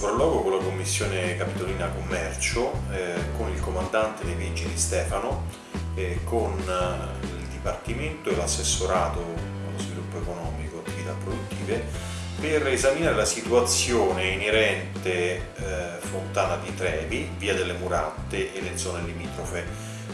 sopralluogo con la Commissione Capitolina Commercio, eh, con il comandante dei Vigili Stefano, eh, con eh, il Dipartimento e l'assessorato allo sviluppo economico, attività produttive, per esaminare la situazione inerente eh, Fontana di Trevi, Via delle Muratte e le zone limitrofe.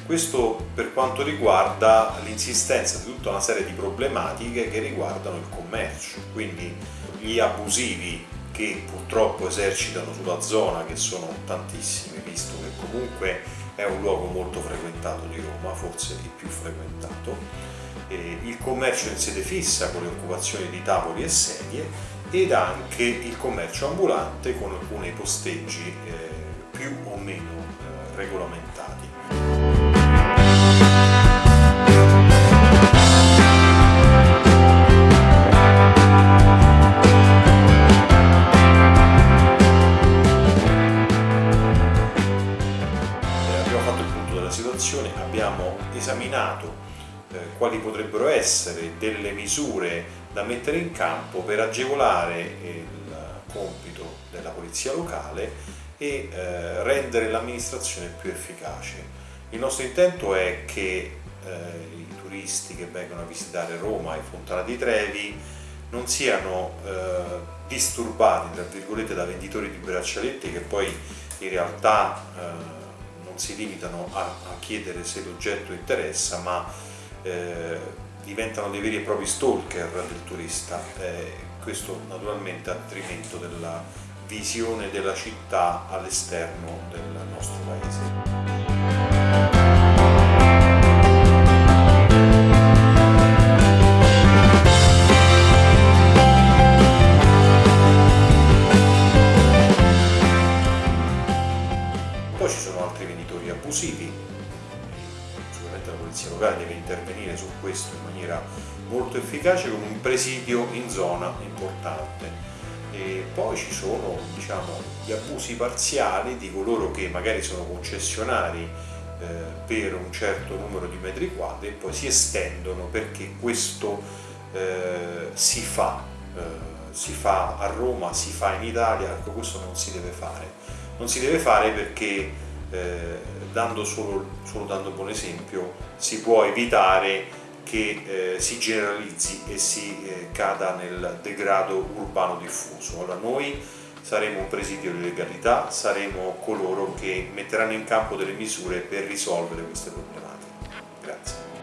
Questo per quanto riguarda l'insistenza di tutta una serie di problematiche che riguardano il commercio, quindi gli abusivi che purtroppo esercitano sulla zona, che sono tantissimi, visto che comunque è un luogo molto frequentato di Roma, forse il più frequentato, il commercio in sede fissa con le occupazioni di tavoli e sedie ed anche il commercio ambulante con alcuni posteggi eh, più o meno eh, regolamentati. Situazione abbiamo esaminato eh, quali potrebbero essere delle misure da mettere in campo per agevolare il compito della polizia locale e eh, rendere l'amministrazione più efficace. Il nostro intento è che eh, i turisti che vengono a visitare Roma e Fontana di Trevi non siano eh, disturbati da venditori di braccialetti che poi in realtà eh, non si limitano a, a chiedere se l'oggetto interessa, ma eh, diventano dei veri e propri stalker del turista. Eh, questo naturalmente a detrimento della visione della città all'esterno del nostro paese. Abusivi. Sicuramente la polizia locale deve intervenire su questo in maniera molto efficace con un presidio in zona importante. E poi ci sono diciamo, gli abusi parziali di coloro che magari sono concessionari eh, per un certo numero di metri quadri e poi si estendono perché questo eh, si fa, eh, si fa a Roma, si fa in Italia, ecco questo non si deve fare. Non si deve fare perché eh, dando solo, solo, dando buon esempio si può evitare che eh, si generalizzi e si eh, cada nel degrado urbano diffuso. Allora noi saremo un presidio di legalità, saremo coloro che metteranno in campo delle misure per risolvere queste problematiche. Grazie.